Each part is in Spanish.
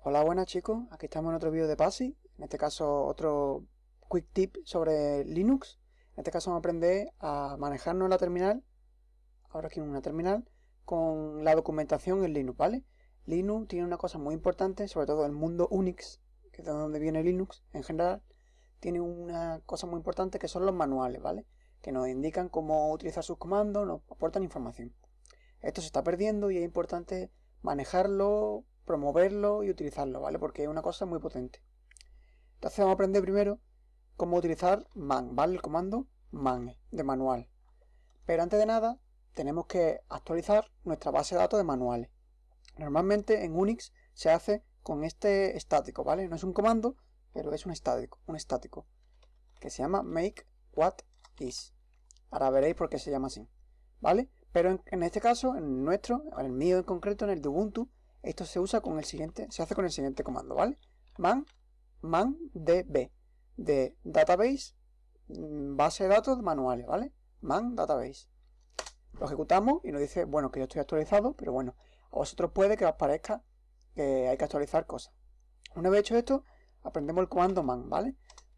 Hola, buenas chicos, aquí estamos en otro vídeo de PASI, en este caso otro quick tip sobre Linux. En este caso vamos a aprender a manejarnos en la terminal, ahora aquí en una terminal, con la documentación en Linux, ¿vale? Linux tiene una cosa muy importante, sobre todo el mundo Unix, que es de donde viene Linux en general, tiene una cosa muy importante que son los manuales, ¿vale? Que nos indican cómo utilizar sus comandos, nos aportan información. Esto se está perdiendo y es importante manejarlo promoverlo y utilizarlo, ¿vale? Porque es una cosa muy potente. Entonces vamos a aprender primero cómo utilizar man, ¿vale? El comando man de manual. Pero antes de nada, tenemos que actualizar nuestra base de datos de manuales. Normalmente en Unix se hace con este estático, ¿vale? No es un comando, pero es un estático, un estático, que se llama make what is. Ahora veréis por qué se llama así, ¿vale? Pero en, este caso, en nuestro, en el mío en concreto, en el de Ubuntu, esto se usa con el siguiente, se hace con el siguiente comando, ¿vale? Man, man db, de database, mm, base de datos manuales, ¿vale? Man database. Lo ejecutamos y nos dice, bueno, que yo estoy actualizado, pero bueno, a vosotros puede que os parezca que hay que actualizar cosas. Una vez hecho esto, aprendemos el comando man, ¿vale?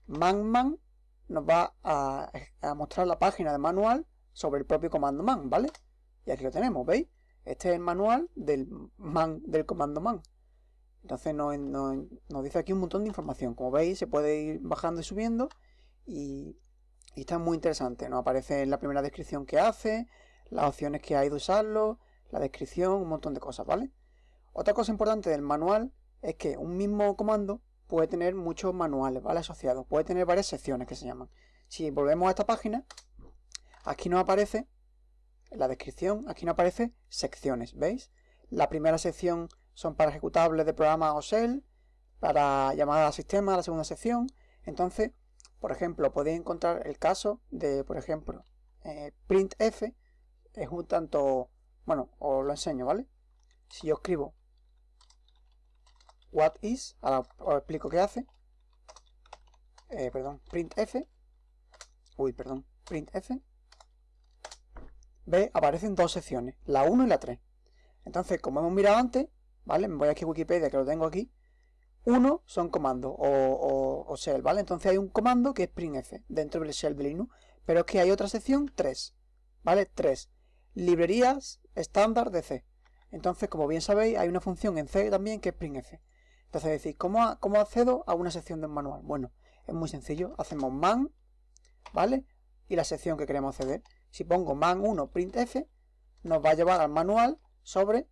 Man man nos va a, a mostrar la página de manual sobre el propio comando man, ¿vale? Y aquí lo tenemos, ¿veis? Este es el manual del man, del comando man. Entonces nos, dice aquí un montón de información. Como veis, se puede ir bajando y subiendo. Y, está muy interesante. Nos aparece la primera descripción que hace, las opciones que hay de usarlo, la descripción, un montón de cosas, ¿vale? Otra cosa importante del manual es que un mismo comando puede tener muchos manuales, ¿vale? Asociados. Puede tener varias secciones que se llaman. Si volvemos a esta página, aquí nos aparece en la descripción, aquí no aparece secciones, ¿veis? La primera sección son para ejecutables de programa o shell, para llamada al sistema, la segunda sección. Entonces, por ejemplo, podéis encontrar el caso de, por ejemplo, eh, printf, es un tanto, bueno, os lo enseño, ¿vale? Si yo escribo what is, ahora os explico qué hace, eh, perdón, printf, uy, perdón, printf, ve, aparecen dos secciones, la 1 y la 3. Entonces, como hemos mirado antes, ¿vale? Me voy aquí a Wikipedia, que lo tengo aquí. Uno son comandos o, o, shell, ¿vale? Entonces hay un comando que es printf dentro del shell de Linux, pero es que hay otra sección 3, ¿vale? 3. Librerías estándar de C. Entonces, como bien sabéis, hay una función en C también que es printf. Entonces decís, ¿cómo, ¿cómo accedo a una sección del manual? Bueno, es muy sencillo. Hacemos man, ¿vale? Y la sección que queremos acceder. Si pongo man1 printf, nos va a llevar al manual sobre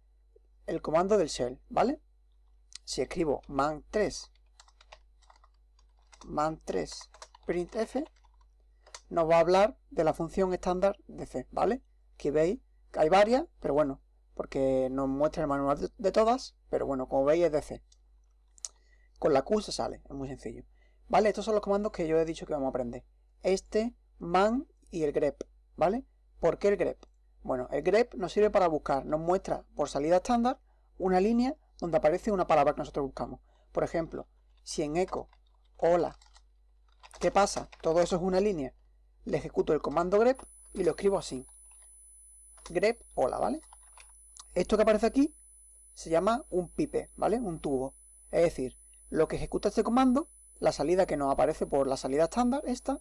el comando del shell, ¿vale? Si escribo man3 man3 printf, nos va a hablar de la función estándar de C, ¿vale? Que veis que hay varias, pero bueno, porque nos muestra el manual de, todas, pero bueno, como veis es de C. Con la Q se sale, es muy sencillo. ¿Vale? Estos son los comandos que yo he dicho que vamos a aprender. Este, man y el grep. ¿Vale? ¿Por qué el grep? Bueno, el grep nos sirve para buscar, nos muestra por salida estándar una línea donde aparece una palabra que nosotros buscamos. Por ejemplo, si en eco, hola, ¿qué pasa? Todo eso es una línea. Le ejecuto el comando grep y lo escribo así. grep, hola, ¿vale? Esto que aparece aquí se llama un pipe, ¿vale? Un tubo. Es decir, lo que ejecuta este comando, la salida que nos aparece por la salida estándar, esta,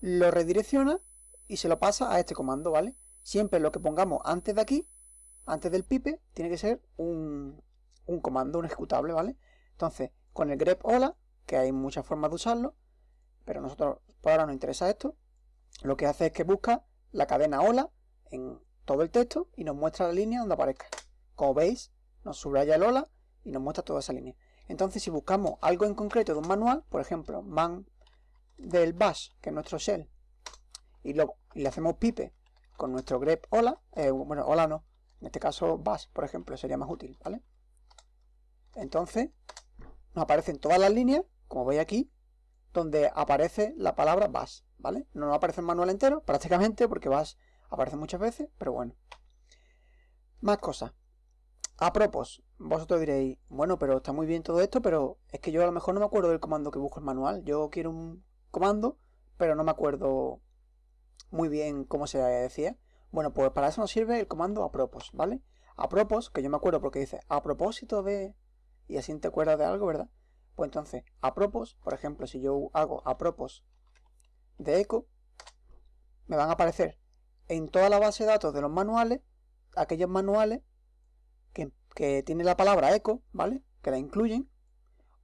lo redirecciona y se lo pasa a este comando, ¿vale? Siempre lo que pongamos antes de aquí, antes del pipe, tiene que ser un, comando, un ejecutable, ¿vale? Entonces, con el grep hola, que hay muchas formas de usarlo, pero nosotros por ahora nos interesa esto, lo que hace es que busca la cadena hola en todo el texto y nos muestra la línea donde aparezca. Como veis, nos subraya el hola y nos muestra toda esa línea. Entonces, si buscamos algo en concreto de un manual, por ejemplo, man del bash, que es nuestro shell, y, le hacemos pipe con nuestro grep hola, eh, bueno, hola no, en este caso bash, por ejemplo, sería más útil, ¿vale? Entonces, nos aparecen todas las líneas, como veis aquí, donde aparece la palabra bash, ¿vale? No nos aparece el manual entero, prácticamente, porque bash aparece muchas veces, pero bueno. Más cosas. A propósito, vosotros diréis, bueno, pero está muy bien todo esto, pero es que yo a lo mejor no me acuerdo del comando que busco el manual. Yo quiero un comando, pero no me acuerdo muy bien cómo se decía. Bueno, pues para eso nos sirve el comando apropos, ¿vale? Apropos, que yo me acuerdo porque dice a propósito de... y así te acuerdas de algo, ¿verdad? Pues entonces, a propos, por ejemplo, si yo hago a propos de eco, me van a aparecer en toda la base de datos de los manuales, aquellos manuales que, que tienen la palabra eco, ¿vale? Que la incluyen,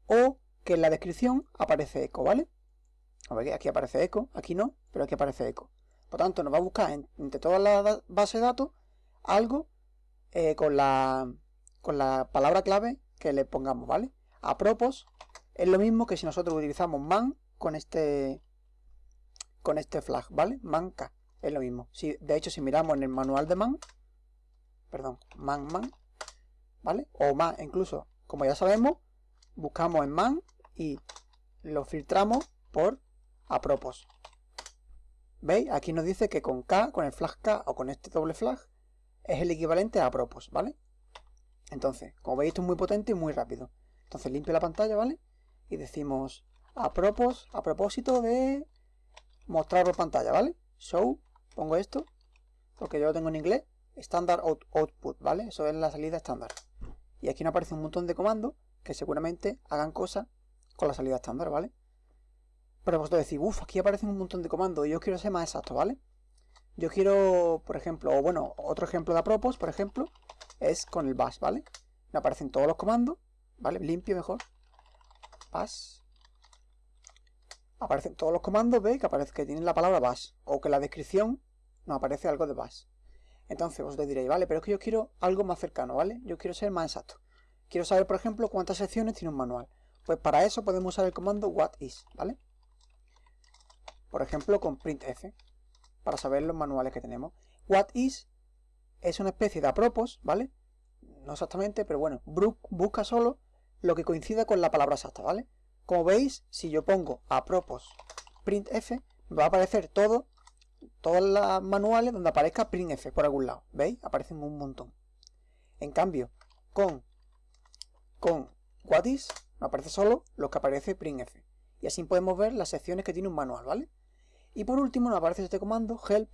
o que en la descripción aparece eco, ¿vale? A ver, aquí aparece eco, aquí no, pero aquí aparece eco. Por tanto, nos va a buscar entre todas las bases de datos algo eh, con, la, palabra clave que le pongamos, ¿vale? A propos, es lo mismo que si nosotros utilizamos man con este con este flag, ¿vale? Manca, es lo mismo. De hecho, si miramos en el manual de man, perdón, man, man, ¿vale? O man, incluso, como ya sabemos, buscamos en man y lo filtramos por a propos. ¿Veis? Aquí nos dice que con K, con el flag K o con este doble flag, es el equivalente a propos, ¿vale? Entonces, como veis, esto es muy potente y muy rápido. Entonces limpio la pantalla, ¿vale? Y decimos a propos, a propósito de mostrar por pantalla, ¿vale? Show, pongo esto, porque yo lo tengo en inglés, standard output, ¿vale? Eso es la salida estándar. Y aquí nos aparece un montón de comandos que seguramente hagan cosas con la salida estándar, ¿vale? Pero vosotros decís, uff, aquí aparecen un montón de comandos yo quiero ser más exacto, ¿vale? Yo quiero, por ejemplo, o bueno, otro ejemplo de apropos, por ejemplo, es con el bash, ¿vale? Me aparecen todos los comandos, ¿vale? Limpio mejor. Bash. Aparecen todos los comandos, ¿veis? Que aparece que tienen la palabra bash. O que en la descripción nos aparece algo de bash. Entonces vosotros diréis, vale, pero es que yo quiero algo más cercano, ¿vale? Yo quiero ser más exacto. Quiero saber, por ejemplo, cuántas secciones tiene un manual. Pues para eso podemos usar el comando whatis, ¿vale? Por ejemplo, con printf para saber los manuales que tenemos. What is es una especie de apropos, ¿vale? No exactamente, pero bueno, busca solo lo que coincida con la palabra exacta, ¿vale? Como veis, si yo pongo apropos printf, me va a aparecer todo, todos los manuales donde aparezca printf por algún lado, ¿veis? Aparecen un montón. En cambio, con, con what is, me aparece solo lo que aparece printf. Y así podemos ver las secciones que tiene un manual, ¿vale? Y por último nos aparece este comando help,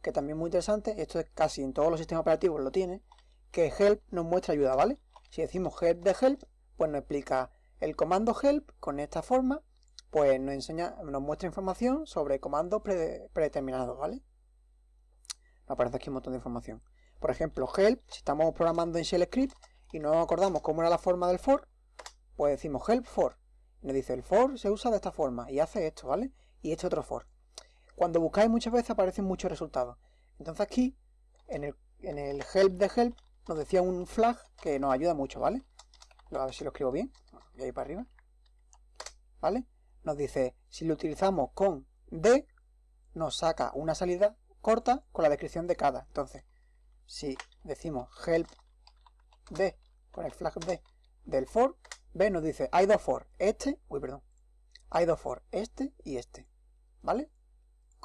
que también es muy interesante, esto es casi en todos los sistemas operativos lo tiene, que help nos muestra ayuda, ¿vale? Si decimos help de help, pues nos explica el comando help con esta forma, pues nos enseña, nos muestra información sobre comandos predeterminados, ¿vale? Nos aparece aquí un montón de información. Por ejemplo, help, si estamos programando en shell script y no acordamos cómo era la forma del for, pues decimos help for. Nos dice el for se usa de esta forma y hace esto, ¿vale? Y este otro for. Cuando buscáis muchas veces aparecen muchos resultados. Entonces aquí, en el, help de help, nos decía un flag que nos ayuda mucho, ¿vale? A ver si lo escribo bien. Y ahí para arriba. ¿Vale? Nos dice, si lo utilizamos con D, nos saca una salida corta con la descripción de cada. Entonces, si decimos help D con el flag D del for, B nos dice hay dos for, este, uy, perdón, hay dos for, este y este. ¿Vale?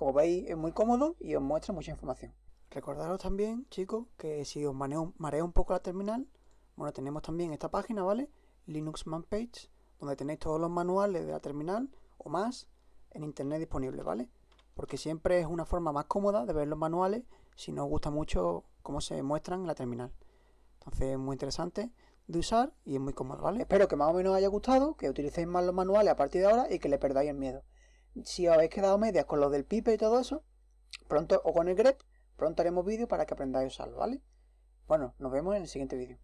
Como veis es muy cómodo y os muestra mucha información. Recordaros también, chicos, que si os marea un poco la terminal, bueno, tenemos también esta página, ¿vale? Linux Man Page, donde tenéis todos los manuales de la terminal o más en internet disponibles, ¿vale? Porque siempre es una forma más cómoda de ver los manuales si no os gusta mucho cómo se muestran en la terminal. Entonces es muy interesante de usar y es muy cómodo, ¿vale? Espero que más o menos os haya gustado, que utilicéis más los manuales a partir de ahora y que le perdáis el miedo si os habéis quedado medias con lo del pipe y todo eso, pronto, o con el grep, pronto haremos vídeo para que aprendáis a usarlo, ¿vale? Bueno, nos vemos en el siguiente vídeo.